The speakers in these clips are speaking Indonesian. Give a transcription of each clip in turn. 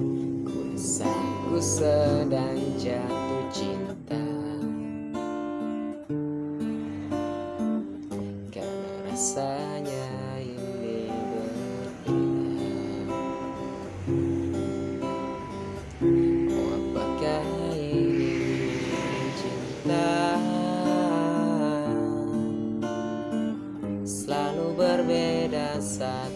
Ku sedang jatuh cinta. Karena rasanya ini berbeda Oh apakah ini cinta? Selalu berbeda saat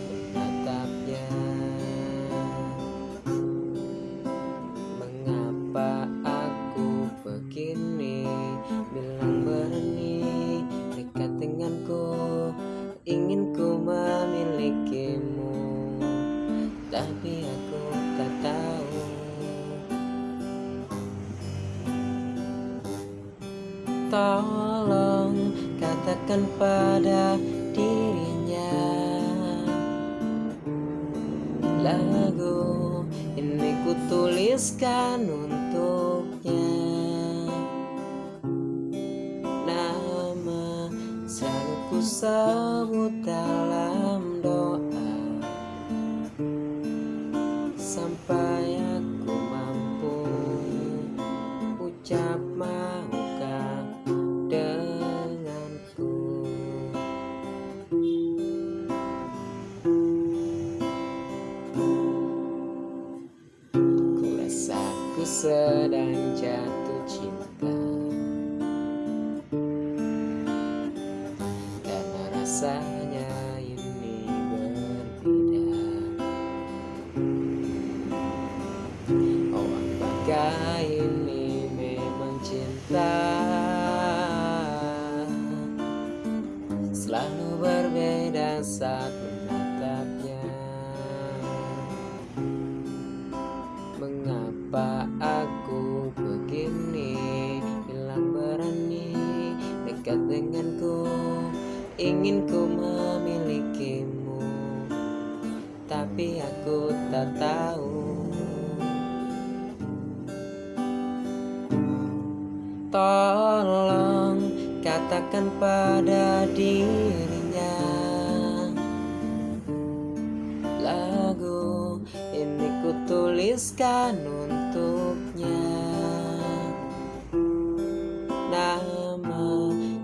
Tolong katakan pada dirinya. Lagu ini ku tuliskan untuknya. Nama selalu ku sebut dalam doa. Sampai sedang jatuh cinta. Karena rasanya ini berbeda. Oh apakah ini memang cinta? Selalu berbeda saat menatapnya. Mengapa aku begini Bilang berani dekat denganku Ingin ku memilikimu. Tapi aku tak tahu. Tolong katakan pada dirinya tuliskan untuknya. Nama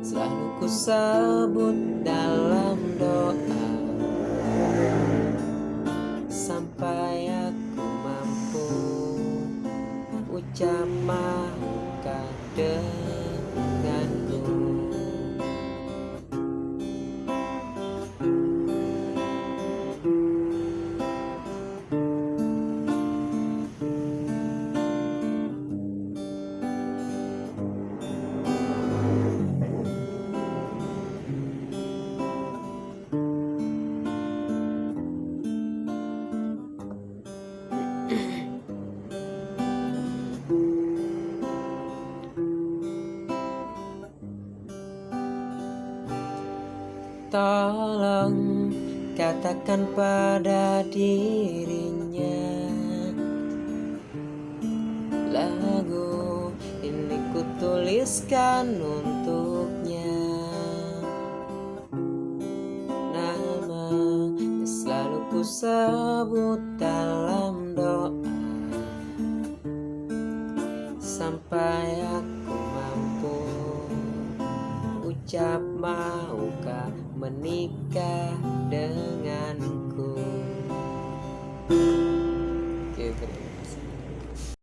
selalu ku sebut dalam doa. Sampai aku mampu ucap Tolong katakan pada dirinya Lagu ini ku tuliskan untuknya. Nama selalu ku sebut dalam doa Sampai aku mampu ucap maukah menikah denganku. Oke, terima